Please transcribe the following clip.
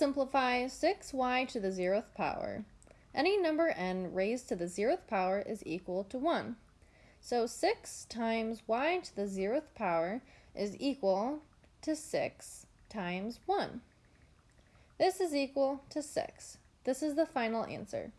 simplify 6y to the zeroth power. Any number n raised to the zeroth power is equal to 1. So 6 times y to the zeroth power is equal to 6 times 1. This is equal to 6. This is the final answer.